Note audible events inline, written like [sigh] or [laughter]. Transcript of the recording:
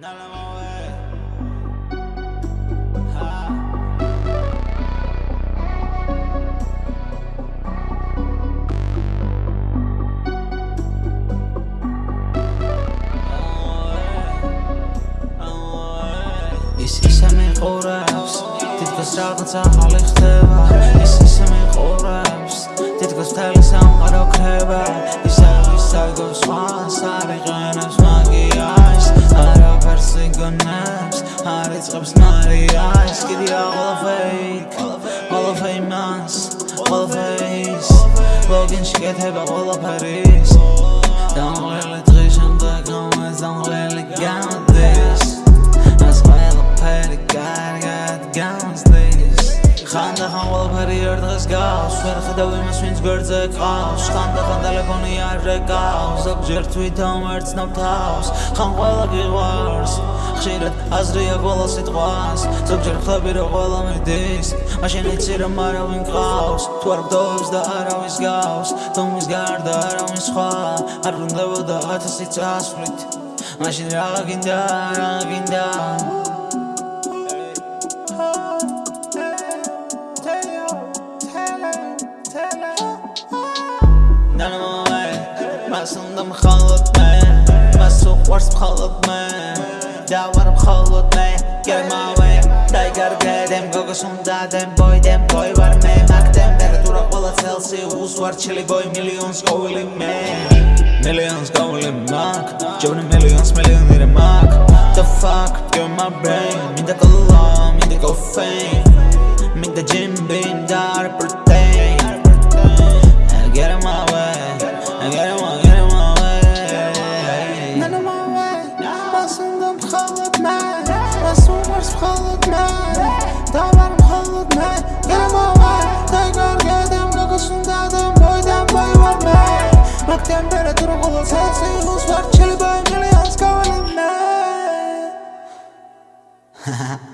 Is Is er mijn oren Dit was avond aan allichte waar Is Isa mijn snaps Haaret's up scenario eyes. Give you all of fake All of fake mass All of face. Logan شكيت هيبة والله باريس دمغي اللي تغيش انت كومز دمغي اللي قاعد ერთ დღეს გავს ვერ ხედავ იმას ვინც გვერდზე ყავს. ხანდა ხან ტელეფონი არ რეკავს ზოგჯერ თვითონ ვერ ცნობ თავს. ხან ყველა გიყვარს ხშირად აზრია ყველა სიტყვას. ზოგჯერ ხლები რომ ყველა მიდის მაშინ იცი რომ არავინ ყავს. თუ არ გდოვებს და არავის გავს თუ მის გარდა არავინ სხვა. არ ბრუნდებოდა ათასი წასვლით. მაშინ რა გინდა რა გინდა gasum dam khallat man maso wars khallat man dawar khallat ik get my way diger ik gogosum dadan boy dem boy war me makdem beru ro pola celsius uswar chli boy millions calling man millions calling mak johnny millions millions mera mak the fuck get my brain. Mid the cola mid the caffeine mid the gym bandar cold night Daha varım cold night Yerim o var Tekrar geldim kokusundadım Boydan boy var mı? Bak temperatürü kulu sensin Huz var çili boy millions [laughs] Ha ha ha